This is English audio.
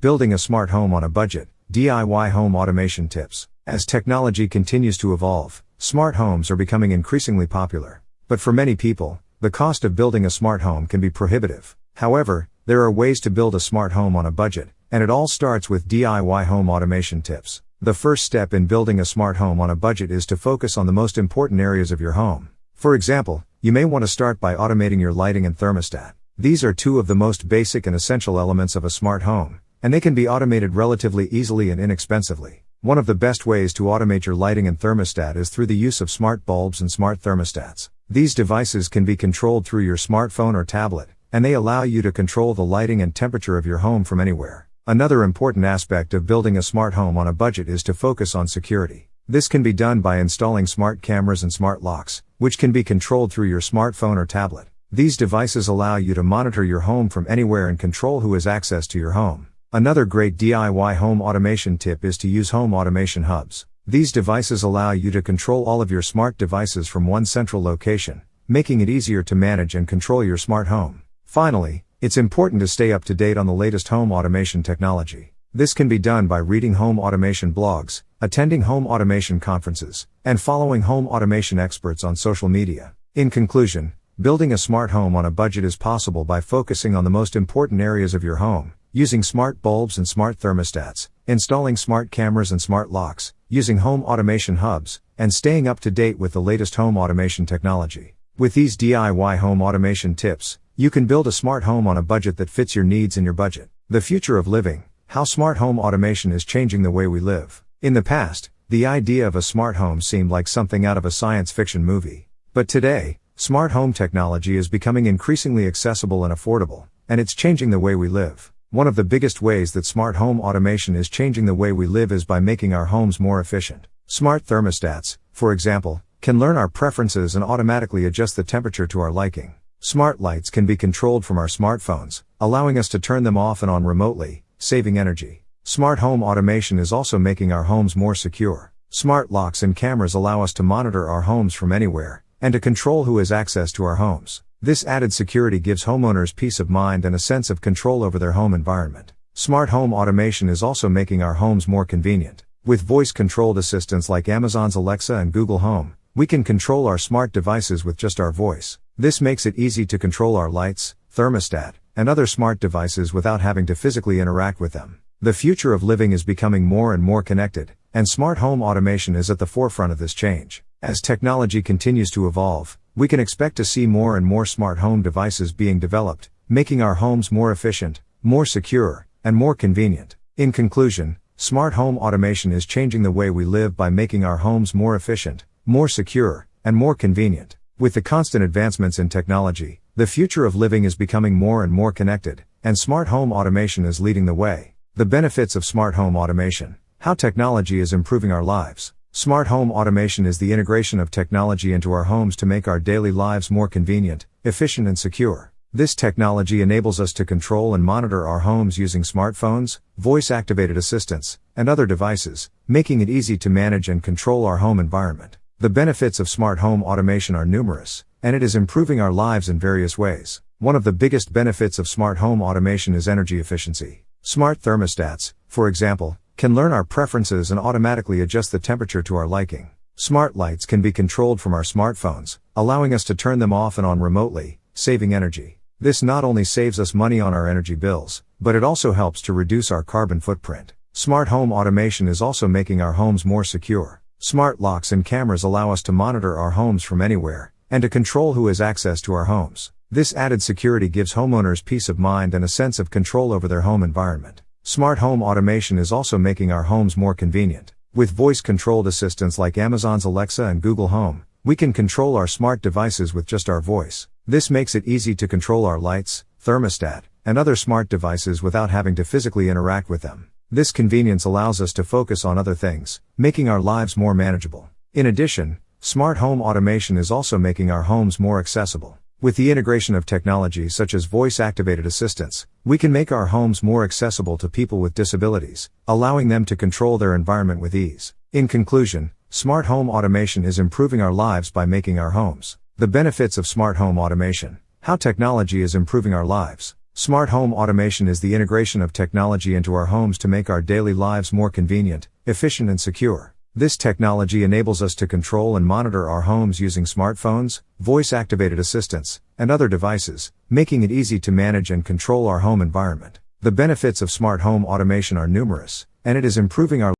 Building a smart home on a budget, DIY home automation tips. As technology continues to evolve, smart homes are becoming increasingly popular. But for many people, the cost of building a smart home can be prohibitive. However, there are ways to build a smart home on a budget, and it all starts with DIY home automation tips. The first step in building a smart home on a budget is to focus on the most important areas of your home. For example, you may want to start by automating your lighting and thermostat. These are two of the most basic and essential elements of a smart home, and they can be automated relatively easily and inexpensively. One of the best ways to automate your lighting and thermostat is through the use of smart bulbs and smart thermostats. These devices can be controlled through your smartphone or tablet, and they allow you to control the lighting and temperature of your home from anywhere. Another important aspect of building a smart home on a budget is to focus on security. This can be done by installing smart cameras and smart locks, which can be controlled through your smartphone or tablet. These devices allow you to monitor your home from anywhere and control who has access to your home. Another great DIY home automation tip is to use home automation hubs. These devices allow you to control all of your smart devices from one central location, making it easier to manage and control your smart home. Finally, it's important to stay up to date on the latest home automation technology. This can be done by reading home automation blogs, attending home automation conferences, and following home automation experts on social media. In conclusion, building a smart home on a budget is possible by focusing on the most important areas of your home using smart bulbs and smart thermostats, installing smart cameras and smart locks, using home automation hubs, and staying up to date with the latest home automation technology. With these DIY home automation tips, you can build a smart home on a budget that fits your needs and your budget. The future of living, how smart home automation is changing the way we live. In the past, the idea of a smart home seemed like something out of a science fiction movie. But today, smart home technology is becoming increasingly accessible and affordable, and it's changing the way we live. One of the biggest ways that smart home automation is changing the way we live is by making our homes more efficient. Smart thermostats, for example, can learn our preferences and automatically adjust the temperature to our liking. Smart lights can be controlled from our smartphones, allowing us to turn them off and on remotely, saving energy. Smart home automation is also making our homes more secure. Smart locks and cameras allow us to monitor our homes from anywhere, and to control who has access to our homes. This added security gives homeowners peace of mind and a sense of control over their home environment. Smart home automation is also making our homes more convenient. With voice controlled assistants like Amazon's Alexa and Google Home, we can control our smart devices with just our voice. This makes it easy to control our lights, thermostat, and other smart devices without having to physically interact with them. The future of living is becoming more and more connected, and smart home automation is at the forefront of this change. As technology continues to evolve, we can expect to see more and more smart home devices being developed, making our homes more efficient, more secure, and more convenient. In conclusion, smart home automation is changing the way we live by making our homes more efficient, more secure, and more convenient. With the constant advancements in technology, the future of living is becoming more and more connected, and smart home automation is leading the way. The benefits of smart home automation. How technology is improving our lives. Smart home automation is the integration of technology into our homes to make our daily lives more convenient, efficient, and secure. This technology enables us to control and monitor our homes using smartphones, voice activated assistants, and other devices, making it easy to manage and control our home environment. The benefits of smart home automation are numerous, and it is improving our lives in various ways. One of the biggest benefits of smart home automation is energy efficiency. Smart thermostats, for example, can learn our preferences and automatically adjust the temperature to our liking. Smart lights can be controlled from our smartphones, allowing us to turn them off and on remotely, saving energy. This not only saves us money on our energy bills, but it also helps to reduce our carbon footprint. Smart home automation is also making our homes more secure. Smart locks and cameras allow us to monitor our homes from anywhere, and to control who has access to our homes. This added security gives homeowners peace of mind and a sense of control over their home environment. Smart home automation is also making our homes more convenient. With voice controlled assistants like Amazon's Alexa and Google Home, we can control our smart devices with just our voice. This makes it easy to control our lights, thermostat, and other smart devices without having to physically interact with them. This convenience allows us to focus on other things, making our lives more manageable. In addition, smart home automation is also making our homes more accessible. With the integration of technology such as voice activated assistants, we can make our homes more accessible to people with disabilities, allowing them to control their environment with ease. In conclusion, smart home automation is improving our lives by making our homes. The benefits of smart home automation. How technology is improving our lives. Smart home automation is the integration of technology into our homes to make our daily lives more convenient, efficient, and secure. This technology enables us to control and monitor our homes using smartphones, voice activated assistants, and other devices, making it easy to manage and control our home environment. The benefits of smart home automation are numerous, and it is improving our